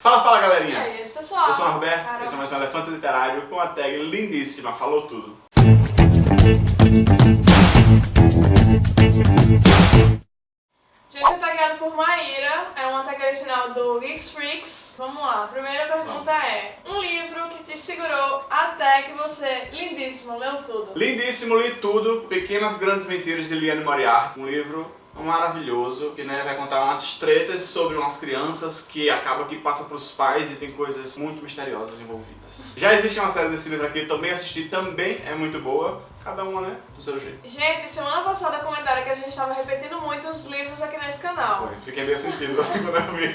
Fala, fala galerinha! E aí, pessoal? Eu sou o Roberto, Caramba. esse é mais um Elefante Literário com a tag lindíssima, falou tudo. Gente, foi tagueado por Maíra, é uma tag original do Geeks Freaks. Vamos lá, a primeira pergunta é: Um livro que te segurou até que você, lindíssimo, leu tudo? Lindíssimo, li tudo, Pequenas Grandes Mentiras de Liane Moriarty, um livro maravilhoso que né, vai contar umas tretas sobre umas crianças que acaba que passa para os pais e tem coisas muito misteriosas envolvidas. Já existe uma série desse livro aqui, também assisti, também é muito boa, cada uma né, do seu jeito. Gente, semana passada comentaram que a gente estava repetindo muito os livros aqui nesse canal. Foi, Fiquei meio sentido assim quando eu vi.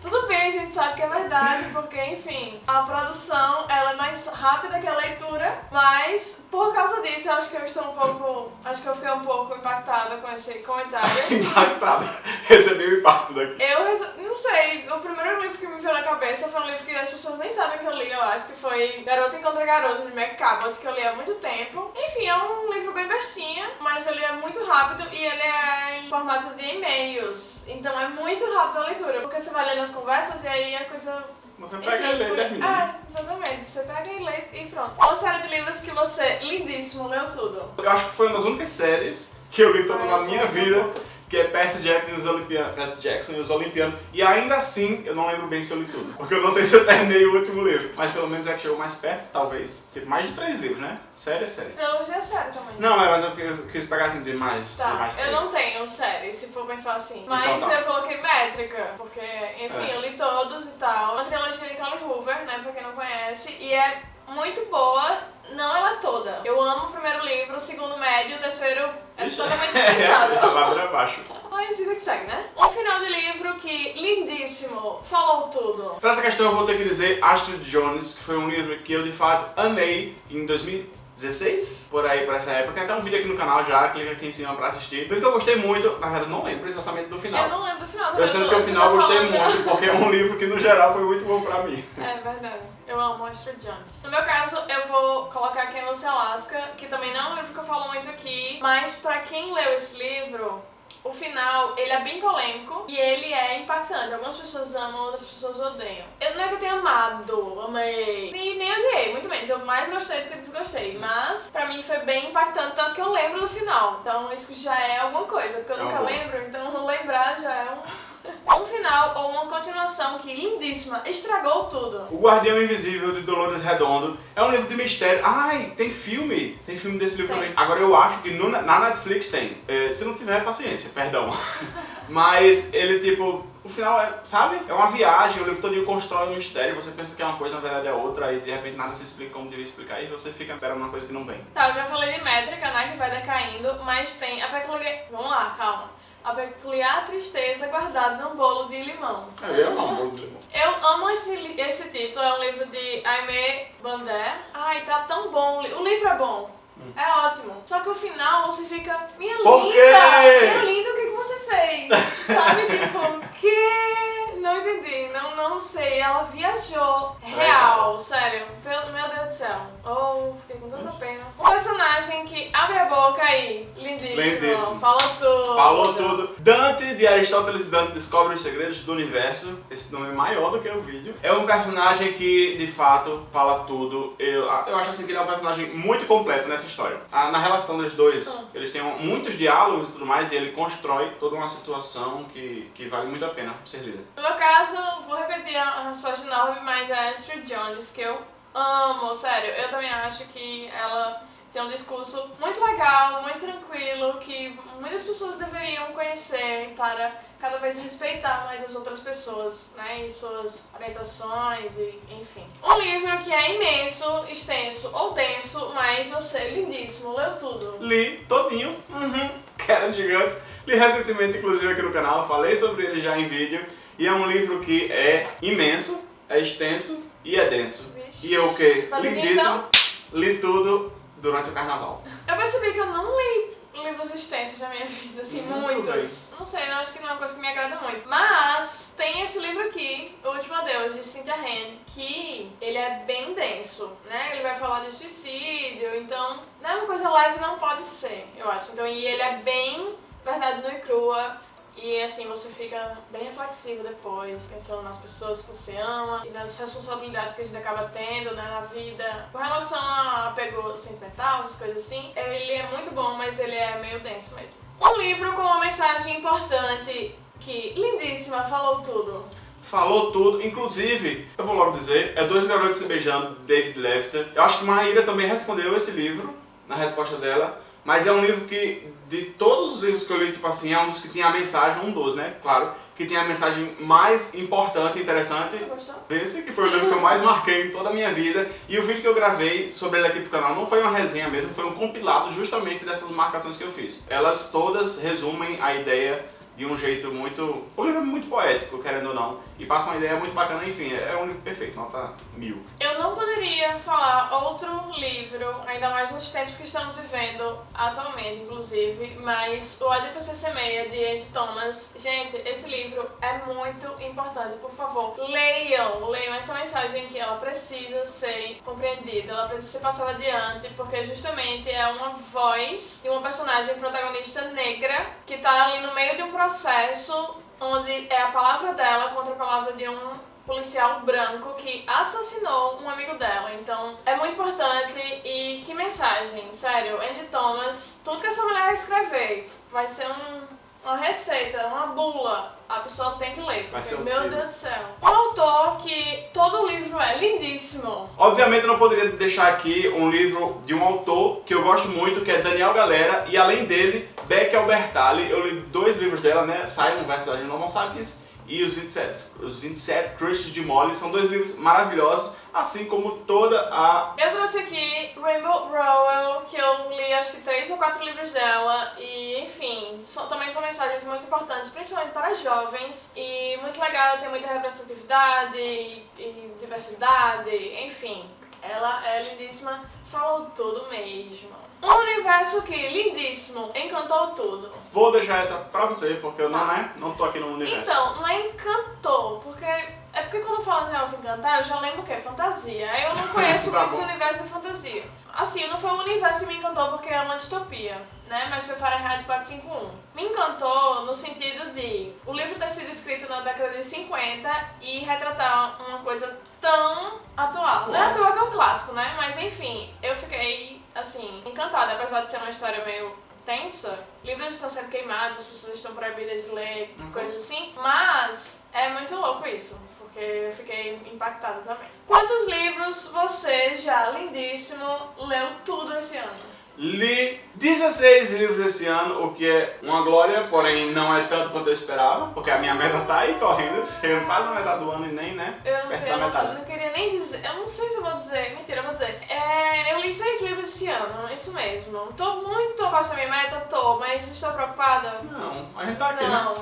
Tudo bem, a gente sabe que é verdade, porque, enfim, a produção ela é mais rápida que a leitura, mas por causa disso eu acho que eu estou um pouco. Acho que eu fiquei um pouco impactada com esse comentário. Impactado, recebi o impacto daqui. Eu não sei, o primeiro livro que me veio na cabeça foi um livro que as pessoas nem sabem que eu li, eu acho que foi Garota Encontra Garota, de Meg Cabot, que eu li há muito tempo. Enfim, é um livro bem bestinha, mas ele é muito rápido e ele é em formato de e-mails. Então é muito rápido a leitura, porque você vai lendo as conversas e aí a coisa Você pega e lê e termina. É, exatamente. Você pega e lê e pronto. Uma série de livros que você, lindíssimo, leu tudo. Eu acho que foi uma das únicas séries que eu li toda na minha vida, que é Percy Jackson e os Olimpianos, Percy Jackson e os Olimpianos. E ainda assim, eu não lembro bem se eu li tudo. Porque eu não sei se eu terminei o último livro. Mas pelo menos é que chegou mais perto, talvez. Tipo, mais de três livros, né? Série é série. Trilogia é série também. Não, é, mas eu quis, eu quis pegar assim, de mais. de Tá, mais de eu não tenho série, se for pensar assim. Mas Então tá. eu coloquei métrica, porque, enfim, É. eu li todos e tal. Uma trilogia de Colin Hoover, né, pra quem não conhece, e é muito boa, não ela toda. Eu amo o primeiro livro, o segundo médio, o terceiro é Ixi. totalmente É, dispensável. ladeira abaixo. Mas vida que segue, né? Um final de livro que, lindíssimo, falou tudo. Pra essa questão eu vou ter que dizer Astrid Jones, que foi um livro que eu de fato amei em 2016, por aí, por essa época. Tem até um vídeo aqui no canal já, clica aqui em cima pra assistir. Um livro que eu gostei muito, na verdade não lembro exatamente do final. Eu não lembro do final. Eu sei que o final eu gostei muito, porque é um livro que no geral foi muito bom pra mim. É verdade. Eu amo Astrid Jones. No meu caso, eu vou colocar Quem Você Alaska, que também não é um livro que eu falo muito aqui, mas pra quem leu esse livro, o final, ele é bem polêmico e ele é impactante. Algumas pessoas amam, outras pessoas odeiam. Eu não é que eu tenha amado, amei, e nem odiei, muito menos. Eu mais gostei do que desgostei, mas pra mim foi bem impactante, tanto que eu lembro do final. Então isso já é alguma coisa, porque eu É nunca lembro, então lembrar já é um... Um final ou uma continuação que, lindíssima, estragou tudo. O Guardião Invisível de Dolores Redondo é um livro de mistério. Ai, tem filme? Tem filme desse livro Tem. também. Agora eu acho que no- na Netflix tem. É, se não tiver, paciência, perdão. Mas ele, tipo, o final é, sabe? É uma viagem, o livro todo constrói um mistério, você pensa que é uma coisa, na verdade é outra, aí de repente nada se explica como devia explicar, e você fica esperando uma coisa que não vem. Tá, eu já falei de métrica, né, que vai decaindo, mas tem a peculiar... Vamos lá, calma. A peculiar tristeza guardada num bolo de limão. É, eu amo bolo de limão. Eu amo esse, esse título, é um livro de Aimee Bandé. Ai, tá tão bom, o li- o livro é bom. É ótimo. Só que o final você fica, minha Por linda, quê? minha linda, o que, que você fez? Sabe, tipo, que? Não entendi, não, não sei. Ela viajou. Real, sério. Meu Deus do céu. Oh, com tanta pena. Um personagem que abre a boca aí, lindíssimo. Lindíssimo. Falou tudo. Falou tudo. Dante, de Aristóteles Dante, descobre os segredos do universo. Esse nome é maior do que o vídeo. É um personagem que, de fato, fala tudo. Eu, eu acho assim que ele é um personagem muito completo nessa história. Ah, Na relação dos dois, Ah. eles têm muitos diálogos e tudo mais, e ele constrói toda uma situação que, que vale muito a pena ser lida. No meu caso, vou repetir a a resposta de novo, mas é a Astrid Jones, que eu amo, sério. Eu também acho que ela tem um discurso muito legal, muito tranquilo, que muitas pessoas deveriam conhecer para cada vez respeitar mais as outras pessoas, né, e suas orientações e enfim. Um livro que é imenso, extenso ou denso, mas você, lindíssimo, leu tudo. Li todinho, uhum, que eram gigantes. Li recentemente, inclusive, aqui no canal, falei sobre ele já em vídeo. E é um livro que é imenso, é extenso e é denso. E eu o quê? Ler Lindíssimo. Li tudo durante o carnaval. Eu percebi que eu não li livros extensos na minha vida, assim, Muito muitos. Não sei, eu acho que não é uma coisa que me agrada muito. Mas tem esse livro aqui, O Último Adeus, de Cynthia Hand, que ele é bem denso, né? Ele vai falar de suicídio, então não é uma coisa leve, não pode ser, eu acho. Então, e ele é bem verdade nua e crua. E assim, você fica bem reflexivo depois, pensando nas pessoas que você ama e nas responsabilidades que a gente acaba tendo né, na vida. Com relação a apego sentimental, essas coisas assim, ele é muito bom, mas ele é meio denso mesmo. Um livro com uma mensagem importante que, lindíssima, falou tudo. Falou tudo, inclusive, eu vou logo dizer, é Dois Garotos Se Beijando, David Lefter. Eu acho que Maíra também respondeu esse livro, na resposta dela, mas é um livro que, de todos os livros que eu li, tipo assim, é um dos que tem a mensagem, um dos, né, claro, que tem a mensagem mais importante e interessante. Você gostou? Esse que foi o livro que eu mais marquei em toda a minha vida. E o vídeo que eu gravei sobre ele aqui pro canal não foi uma resenha mesmo, foi um compilado justamente dessas marcações que eu fiz. Elas todas resumem a ideia de um jeito muito... O livro é muito poético, querendo ou não, e passa uma ideia muito bacana, enfim, é um livro perfeito, nota mil. Eu não poderia falar outro livro, ainda mais nos tempos que estamos vivendo atualmente, inclusive, mas o Ódio pra Ser Meia, de Andy Thomas. Gente, esse livro é muito importante, por favor, leiam, leiam essa mensagem que ela precisa ser compreendida, ela precisa ser passada adiante, porque justamente é uma voz de uma personagem protagonista negra que tá ali no meio de um processo onde é a palavra dela contra a palavra de um policial branco que assassinou um amigo dela. Então, é muito importante e que mensagem, sério. Andy Thomas, tudo que essa mulher escrever vai ser um, uma receita, uma bula. A pessoa tem que ler. Vai porque, ser meu. Deus do céu. Um autor que todo livro é lindíssimo. Obviamente eu não poderia deixar aqui um livro de um autor que eu gosto muito, que é Daniel Galera, e além dele, Beck Albertalli. Eu li dois livros dela, né? Simon vs. Agent Homo Sapiens e Os 27, os 27 Crushes de Molly. São dois livros maravilhosos, assim como toda a... Eu trouxe aqui Rainbow Rowell, que eu li acho que três ou quatro livros dela e, enfim, são- também são mensagens muito importantes, principalmente para jovens e muito legal, tem muita representatividade e, e diversidade, enfim, ela é lindíssima, falou tudo mesmo. Um universo que, lindíssimo, encantou tudo. Vou deixar essa pra você, porque eu não, Tá. né, não tô aqui no universo. Então, não é encantou, porque é porque quando fala de negócio encantar, eu já lembro o quê? Fantasia. Aí eu não conheço Tá muito bom. universo de fantasia. Assim, não foi o universo que me encantou porque é uma distopia, né? Mas foi Fahrenheit 451. Me encantou no sentido de o livro ter sido escrito na década de 50 e retratar uma coisa tão atual. Não é à toa que é um clássico, né? Mas enfim, eu fiquei, assim, encantada. Apesar de ser uma história meio tensa, livros estão sendo queimados, as pessoas estão proibidas de ler, Uhum. coisas assim. Mas é muito louco isso, porque eu fiquei impactada também. Quantos livros você já, lindíssimo, leu tudo esse ano? Li 16 livros esse ano, o que é uma glória, porém não é tanto quanto eu esperava, porque a minha meta tá aí correndo, chegando quase na metade do ano e nem, né? Eu não, eu da não- não queria nem dizer, eu não sei se eu vou dizer, mentira, eu vou dizer. É, eu li seis livros esse ano, isso mesmo. Tô muito abaixo da minha meta, tô, mas estou preocupada. Não, a gente tá aqui, né?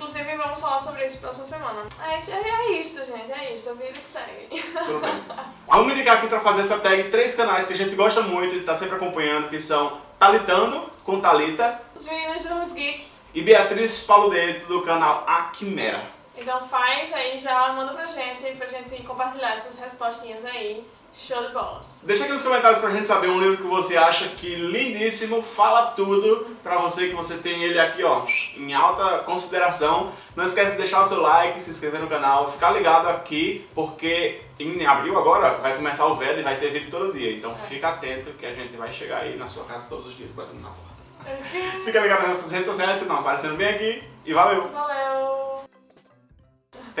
Inclusive vamos falar sobre isso próxima semana. É, é, é isto, gente, é isto, a vida que segue. Tudo bem. Vamos indicar aqui pra fazer essa tag três canais que a gente gosta muito e tá sempre acompanhando, que são Talitando, com Talita, Os meninos do Rose Geek. e Beatriz Paludeto, do canal A Quimera. Então faz aí, já manda pra gente, pra gente compartilhar essas respostinhas aí. Show de bolas. Deixa aqui nos comentários pra gente saber um livro que você acha que lindíssimo, fala tudo pra você, que você tem ele aqui, ó, em alta consideração. Não esquece de deixar o seu like, se inscrever no canal, ficar ligado aqui, porque em abril agora vai começar o velho e vai ter vídeo todo dia. Então fica atento que a gente vai chegar aí na sua casa todos os dias batendo na porta. Fica ligado nas nossas redes sociais, se não aparecendo bem aqui. E valeu! Valeu!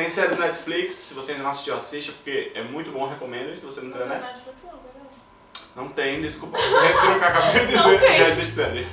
Tem série do Netflix, se você ainda não assistiu, assista, porque é muito bom, recomendo. Se você não Não tiver, tem né? Netflix não, perdão. Não tem, desculpa. Eu acabei de Não dizer, já existe série.